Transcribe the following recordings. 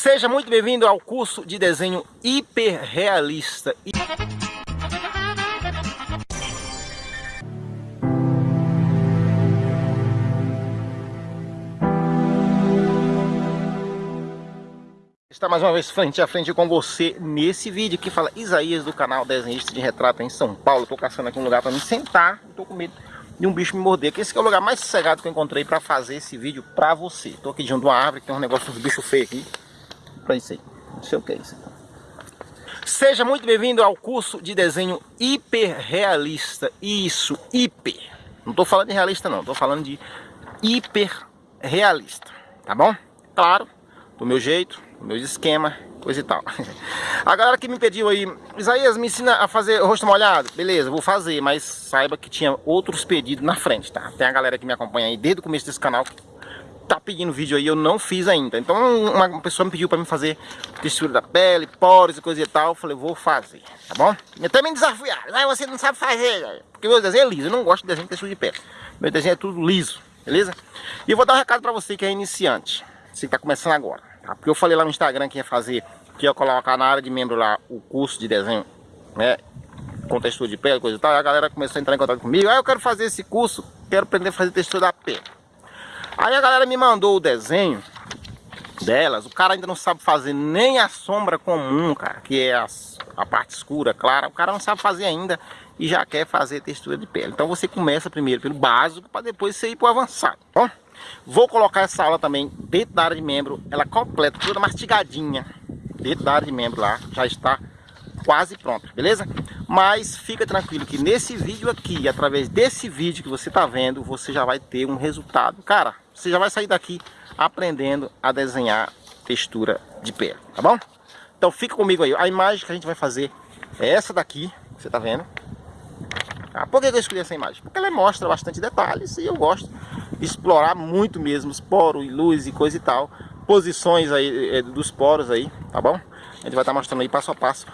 Seja muito bem-vindo ao curso de desenho hiperrealista. Está mais uma vez frente a frente com você nesse vídeo que fala Isaías do canal Desenhista de Retrato em São Paulo. Estou caçando aqui um lugar para me sentar, estou com medo de um bicho me morder. Que esse é o lugar mais sossegado que eu encontrei para fazer esse vídeo para você. Estou aqui junto a uma árvore, tem um negócio dos bichos feios aqui para isso aí. Não sei o que é isso. Seja muito bem-vindo ao curso de desenho hiperrealista. Isso, hiper. Não estou falando de realista não, estou falando de hiperrealista. Tá bom? Claro, do meu jeito, do meu esquema, coisa e tal. A galera que me pediu aí, Isaías, me ensina a fazer rosto molhado. Beleza, vou fazer, mas saiba que tinha outros pedidos na frente, tá? Tem a galera que me acompanha aí desde o começo desse canal tá pedindo vídeo aí, eu não fiz ainda. Então uma pessoa me pediu para me fazer textura da pele, poros e coisa e tal. Eu falei, vou fazer, tá bom? E até me desafiaram. Você não sabe fazer, porque meu desenho é liso. Eu não gosto de desenho de textura de pele. Meu desenho é tudo liso, beleza? E eu vou dar um recado para você que é iniciante. Você que tá começando agora, tá? Porque eu falei lá no Instagram que ia fazer, que ia colocar na área de membro lá o curso de desenho, né? Com textura de pele, coisa e tal. E a galera começou a entrar em contato comigo. Ah, eu quero fazer esse curso, quero aprender a fazer textura da pele. Aí a galera me mandou o desenho delas, o cara ainda não sabe fazer nem a sombra comum, cara, que é a, parte escura, clara, o cara não sabe fazer ainda e já quer fazer textura de pele. Então você começa primeiro pelo básico para depois você ir para o avançado? Vou colocar essa aula também dentro da área de membro, ela completa, toda mastigadinha, dentro da área de membro lá, já está quase pronta, beleza? Mas fica tranquilo que nesse vídeo aqui, através desse vídeo que você está vendo, você já vai ter um resultado. Cara, você já vai sair daqui aprendendo a desenhar textura de pele, tá bom? Então fica comigo aí. A imagem que a gente vai fazer é essa daqui, você tá vendo? Ah, por que eu escolhi essa imagem? Porque ela mostra bastante detalhes e eu gosto de explorar muito mesmo os poros e luz e coisa e tal. Posições aí é, dos poros aí, tá bom? A gente vai estar tá mostrando aí passo a passo.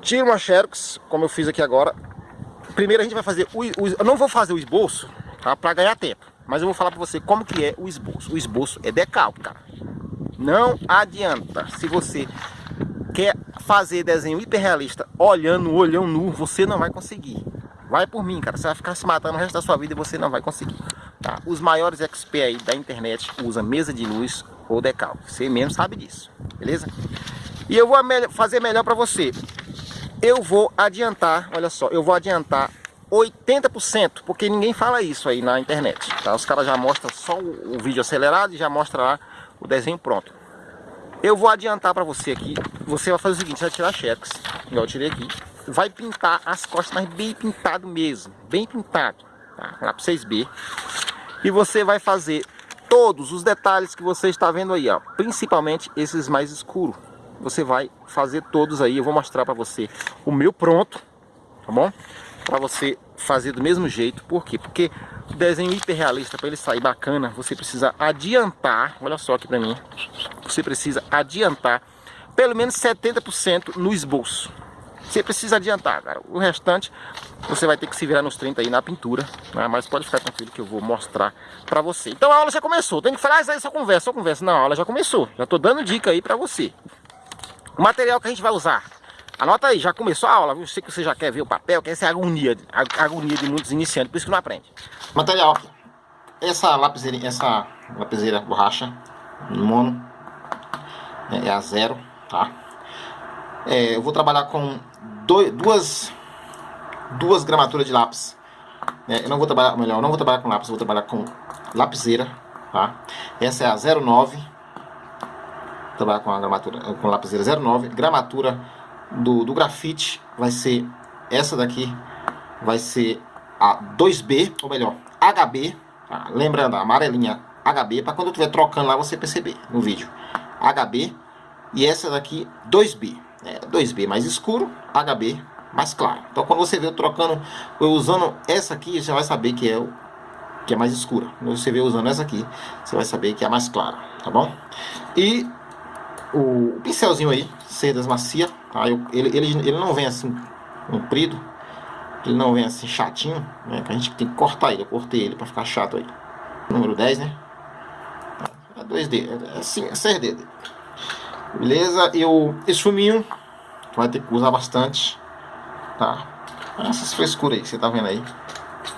Tira uma xerox, como eu fiz aqui agora. Primeiro a gente vai fazer o, o eu não vou fazer o esboço, tá? Para ganhar tempo. Mas eu vou falar para você como que é o esboço. O esboço é decalque, cara. Não adianta. Se você quer fazer desenho hiperrealista olhando o olhão nu, você não vai conseguir. Vai por mim, cara. Você vai ficar se matando o resto da sua vida e você não vai conseguir. Tá? Os maiores experts aí da internet usam mesa de luz ou decalque. Você mesmo sabe disso, beleza? E eu vou fazer melhor para você. Eu vou adiantar, olha só, eu vou adiantar 80%, porque ninguém fala isso aí na internet. Tá? Os caras já mostram só o, vídeo acelerado e já mostra lá o desenho pronto. Eu vou adiantar para você aqui, você vai fazer o seguinte, você vai tirar xerox, igual eu tirei aqui, vai pintar as costas, mas bem pintado mesmo, bem pintado, tá? lá para 6B. E você vai fazer todos os detalhes que você está vendo aí, ó, principalmente esses mais escuros. Você vai fazer todos aí, eu vou mostrar para você o meu pronto, tá bom? para você fazer do mesmo jeito. Por quê? Porque o desenho hiperrealista, para ele sair bacana, você precisa adiantar, olha só aqui para mim, você precisa adiantar pelo menos 70% no esboço. Você precisa adiantar, cara. O restante você vai ter que se virar nos 30 aí na pintura, né? mas pode ficar tranquilo que eu vou mostrar para você. Então a aula já começou. Tem que falar, ah, isso aí só conversa, só conversa. Não, a aula já começou. Já tô dando dica aí para você. O material que a gente vai usar Anota aí, já começou a aula, viu? Sei que você já quer ver o papel, que essa é a agonia, a agonia de muitos iniciantes, por isso que não aprende. Material. Essa lapiseira, essa lapiseira borracha mono é, é a zero, tá? É, eu vou trabalhar com dois, duas, duas gramaturas de lápis. É, eu não vou trabalhar, melhor, não vou trabalhar com lápis, vou trabalhar com lapiseira, tá? Essa é a 09. Trabalhar com a gramatura, com lapiseira 09, gramatura do, do grafite vai ser essa daqui, vai ser a 2B, ou melhor, HB, tá? lembrando, a amarelinha HB, para quando eu estiver trocando lá você perceber no vídeo. HB, e essa daqui 2B, é, 2B mais escuro, HB mais claro. Então quando você vê eu trocando, eu usando essa aqui, você vai saber que é o que é mais escura. Quando você vê usando essa aqui, você vai saber que é mais clara, tá bom? E o, pincelzinho aí, cerdas macia, tá? Eu, ele, ele, ele não vem assim comprido, ele não vem assim chatinho, né? Que a gente tem que cortar ele, eu cortei ele para ficar chato aí. Número 10, né? É dois dedos, é assim, é seis dedos. Beleza? E o esfuminho vai ter que usar bastante, tá? Essas frescuras aí que você tá vendo aí.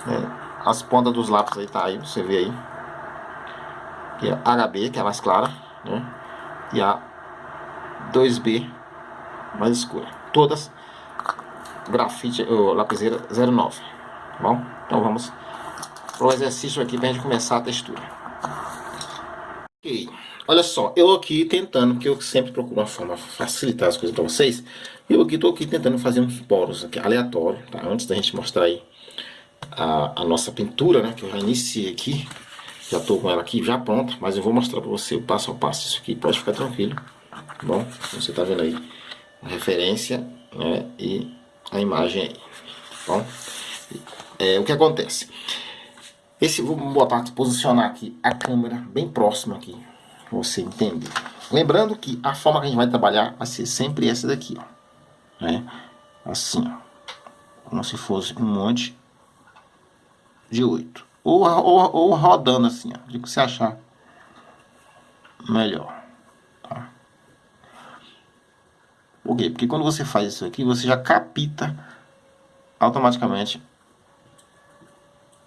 Né? As pontas dos lápis aí tá aí, você vê aí. E a HB, que é mais clara, né? E a 2B, mais escura. Todas grafite, ou lapiseira 09, tá bom? Então vamos pro exercício aqui pra gente começar a textura. Ok, olha só, eu aqui tentando, que eu sempre procuro uma forma de facilitar as coisas para vocês, eu aqui tô aqui tentando fazer uns poros aqui, aleatório, tá? Antes da gente mostrar aí a, a nossa pintura, né, que eu já iniciei aqui, já tô com ela aqui já pronta, mas eu vou mostrar para você o passo a passo isso aqui, pode ficar tranquilo, bom? Você tá vendo aí a referência, né, e a imagem aí, tá bom? É, o que acontece? Esse, vou botar, posicionar aqui a câmera bem próxima aqui, pra você entender. Lembrando que a forma que a gente vai trabalhar vai ser sempre essa daqui, ó. Né? Assim, ó. Como se fosse um monte de 8. Ou, ou, ou rodando assim, ó. De que você achar melhor. Tá? Por quê? Porque quando você faz isso aqui, você já capta automaticamente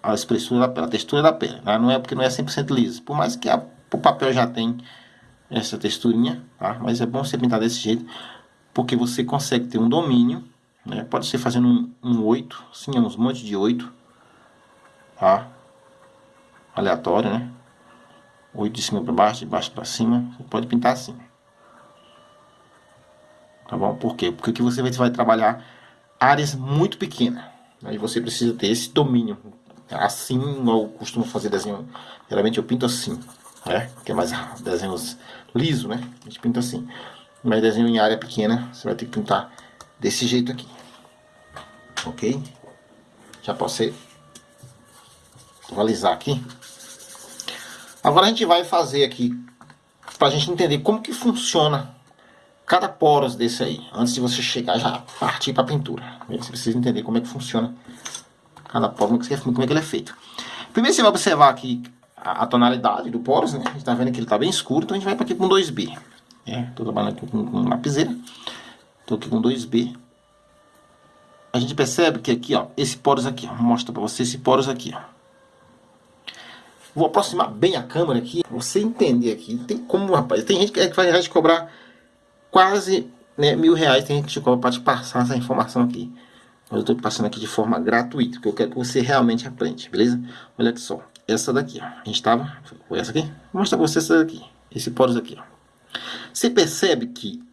a espessura da pele, a textura da pele. Né? Não é porque não é 100% liso. Por mais que a, o papel já tem essa texturinha, tá? Mas é bom você pintar desse jeito, porque você consegue ter um domínio, né? Pode ser fazendo um, um 8, sim, uns montes de 8, tá? Aleatório, né? 8 de cima para baixo, de baixo para cima, você pode pintar assim. Tá bom? Por quê? Porque você vai trabalhar áreas muito pequenas. Aí você precisa ter esse domínio. Assim eu costumo fazer desenho. Geralmente eu pinto assim, né? Que é mais desenhos liso, né? A gente pinta assim. Mas desenho em área pequena, você vai ter que pintar desse jeito aqui. Ok? Já posso atualizar aqui. Agora a gente vai fazer aqui, para a gente entender como que funciona cada poros desse aí, antes de você chegar já partir para a pintura. Você precisa entender como é que funciona cada poro, como é que, como é que ele é feito. Primeiro você vai observar aqui a, a tonalidade do poros, né? A gente está vendo que ele está bem escuro, então a gente vai para aqui com 2B. Estou trabalhando aqui com, com lapiseira. Estou aqui com 2B. A gente percebe que aqui, ó, esse poros aqui, ó, mostra para você esse poros aqui, ó. Vou aproximar bem a câmera aqui, você entender aqui. Tem como, rapaz, tem gente que é vai te cobrar quase né, mil reais tem gente que cobra para te passar essa informação aqui. Eu estou passando aqui de forma gratuita, porque eu quero que você realmente aprenda, beleza? Olha aqui só, essa daqui, ó. A gente estava, foi essa aqui? Vou mostrar para você essa daqui, esse poros aqui, ó. Você percebe que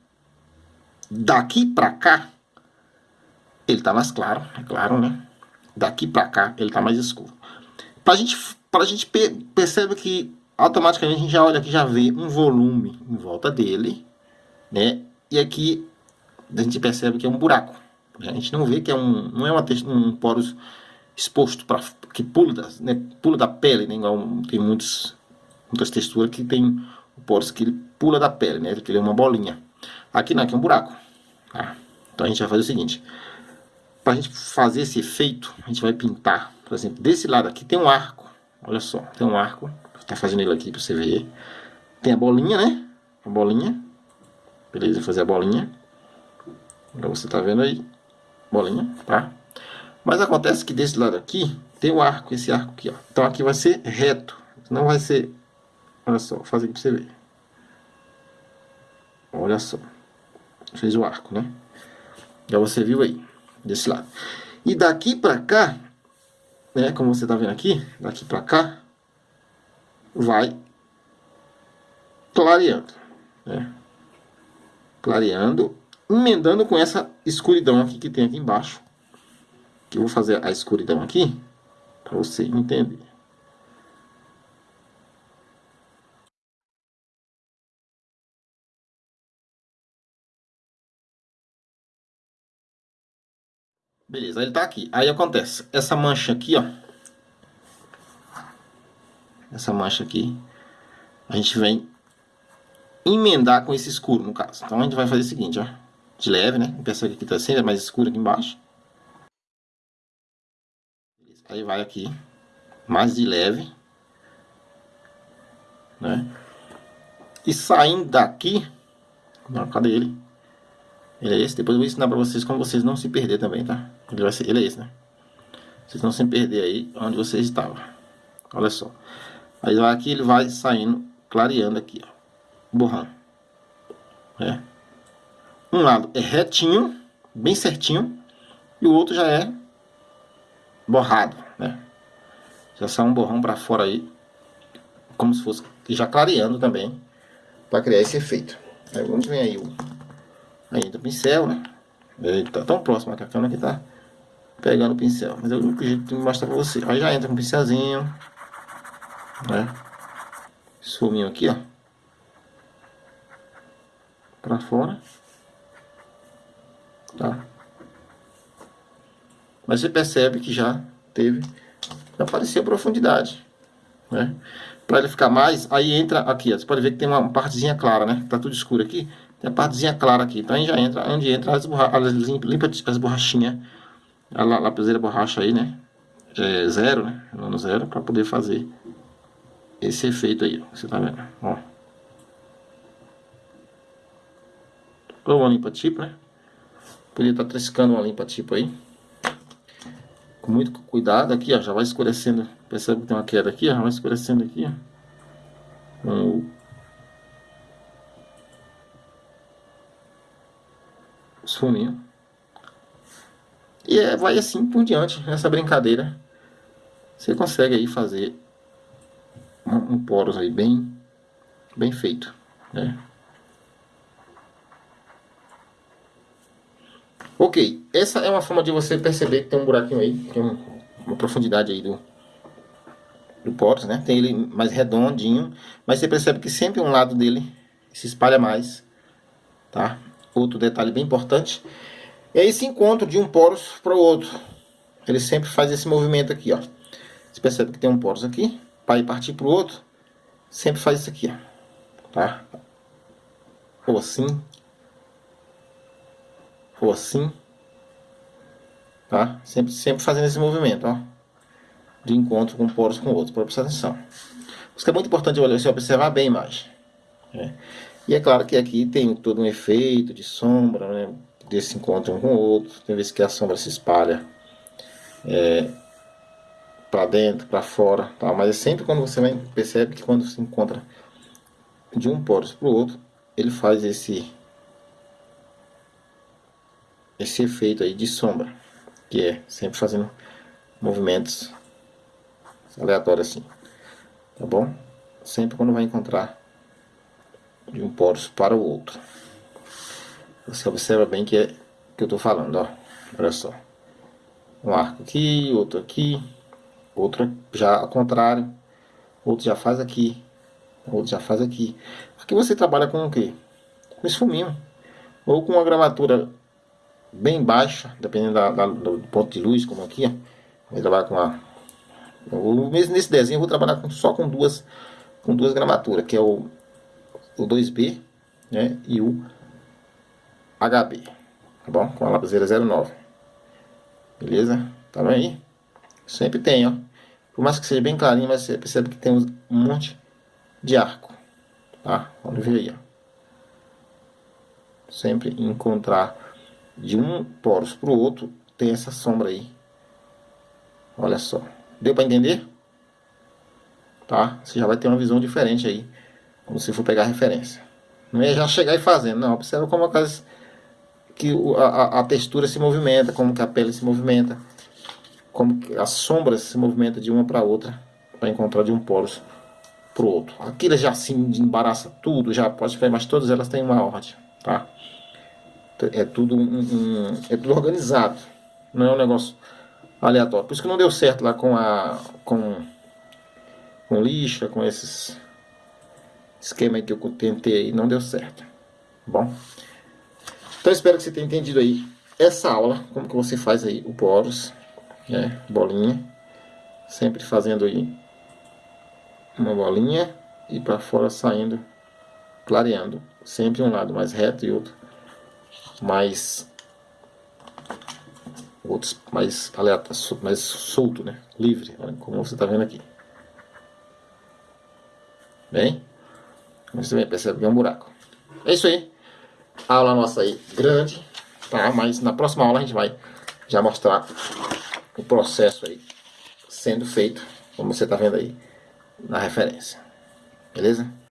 daqui para cá, ele tá mais claro, é claro, né? Daqui para cá, ele tá mais escuro. Pra gente, pra gente percebe que automaticamente a gente já olha aqui, já vê um volume em volta dele, né? E aqui a gente percebe que é um buraco. A gente não vê que é um, não é uma, um poros exposto para que pula da, né, pula da pele, né? Igual tem muitos, muitas texturas que tem poros que ele pula da pele, né? Que ele é uma bolinha. Aqui não, aqui é um buraco. Tá? Então a gente vai fazer o seguinte: para a gente fazer esse efeito, a gente vai pintar, por exemplo, desse lado aqui tem um arco. Olha só, tem um arco. Estar fazendo ele aqui para você ver. Tem a bolinha, né? A bolinha. Beleza, fazer a bolinha. Agora você tá vendo aí. Bolinha, tá? Mas acontece que desse lado aqui tem o arco, esse arco aqui, ó. Então aqui vai ser reto. Não vai ser... Olha só, vou fazer aqui pra você ver. Olha só. Fez o arco, né? Já você viu aí, desse lado. E daqui pra cá, né, como você tá vendo aqui, daqui pra cá, vai clareando, né? Clareando, emendando com essa escuridão aqui que tem aqui embaixo. Que eu vou fazer a escuridão aqui, para você entender. Beleza, ele tá aqui. Aí acontece, essa mancha aqui, ó. Essa mancha aqui, a gente vem emendar com esse escuro, no caso. Então a gente vai fazer o seguinte, ó. De leve, né? Percebe que aqui tá sempre é mais escuro aqui embaixo. Aí vai aqui, mais de leve. Né? E saindo daqui, Não, cadê ele? Ele é esse. Depois eu vou ensinar pra vocês como vocês não se perder também, tá? Ele, vai ser, ele é esse, né? Vocês não se perder aí onde vocês estavam. Olha só. Aí aqui ele vai saindo, clareando aqui, ó. Borrando. É. Um lado é retinho, bem certinho. E o outro já é borrado, né? Já sai um borrão pra fora aí. Como se fosse já clareando também. Pra criar esse efeito. Aí vamos ver aí o... Aí do pincel, né? Ele tá tão próximo que a câmera que tá pegando o pincel. Mas é o único jeito de mostrar pra você. Aí já entra com um pincelzinho. Né? Suminho aqui, ó. Pra fora. Tá? Mas você percebe que já teve... Já apareceu profundidade. Né? Pra ele ficar mais, aí entra aqui, ó. Você pode ver que tem uma partezinha clara, né? Tá tudo escuro aqui. Tem a partezinha clara aqui. Então aí já entra, onde entra as, borra as limpa, as borrachinhas a lapiseira borracha aí, né? É zero, né? Zero, para poder fazer esse efeito aí, ó. Você tá vendo? Ó. Ou uma limpa tipo, né? Podia estar tá triscando uma limpa tipo aí. Com muito cuidado aqui, ó. Já vai escurecendo. Percebe que tem uma queda aqui, ó. Vai escurecendo aqui, ó. Com os funinhos. E é, vai assim por diante, nessa brincadeira. Você consegue aí fazer um, um poros aí bem, bem feito, né? Ok, essa é uma forma de você perceber que tem um buraquinho aí, tem uma profundidade aí do, do poros, né? Tem ele mais redondinho, mas você percebe que sempre um lado dele se espalha mais, tá? Outro detalhe bem importante aí esse encontro de um poros para o outro. Ele sempre faz esse movimento aqui, ó. Você percebe que tem um poros aqui, para ir partir para o outro, sempre faz isso aqui, ó. Tá? Ou assim. Ou assim. Tá? Sempre, sempre fazendo esse movimento, ó. De encontro com poros com outros, para prestar atenção. Isso é muito importante você observar bem a imagem. É. E é claro que aqui tem todo um efeito de sombra, né? desse encontro um com o outro. Tem vezes que a sombra se espalha é, para dentro, para fora, tá? mas é sempre quando você vai, percebe que quando se encontra de um poros para o outro, ele faz esse esse efeito aí de sombra, que é sempre fazendo movimentos aleatórios assim, tá bom? Sempre quando vai encontrar de um poros para o outro. Você observa bem que é que eu estou falando, ó. Olha só. Um arco aqui, outro aqui, outro já ao contrário, outro já faz aqui, outro já faz aqui. Aqui você trabalha com o quê? Com esfuminho. Ou com uma gramatura bem baixa, dependendo da, da, do ponto de luz, como aqui, ó. Vou trabalhar com a... Mesmo nesse desenho eu vou trabalhar com, só com duas, com duas gramaturas, que é o, o 2B, né, e o HB, tá bom? Com a lapiseira 09. Beleza? Tá vendo aí? Sempre tem, ó. Por mais que seja bem clarinho, mas você percebe que tem um monte de arco, tá? Vamos ver aí, ó. Sempre encontrar de um poros pro outro, tem essa sombra aí. Olha só. Deu para entender? Tá? Você já vai ter uma visão diferente aí, quando você for pegar a referência. Não é já chegar e fazendo, não. Observa como aquelas que a, a textura se movimenta, como que a pele se movimenta, como que as sombras se movimentam de uma para outra, para encontrar de um polo para o outro. Aquilo já se embaraça tudo, já pode ver, mas todas elas têm uma ordem, tá? É tudo, um, um, é tudo organizado, não é um negócio aleatório. Por isso que não deu certo lá com a com, com lixa, com esses esquema que eu tentei aí, não deu certo. Tá bom? Então espero que você tenha entendido aí essa aula, como que você faz aí o poros, né, bolinha, sempre fazendo aí uma bolinha e para fora saindo, clareando, sempre um lado mais reto e outro mais outros mais aleatório, mais solto, né, livre, como você está vendo aqui. Bem, você percebe que é um buraco. É isso aí. aula nossa aí grande, tá? Mas na próxima aula a gente vai já mostrar o processo aí sendo feito, como você tá vendo aí na referência. Beleza?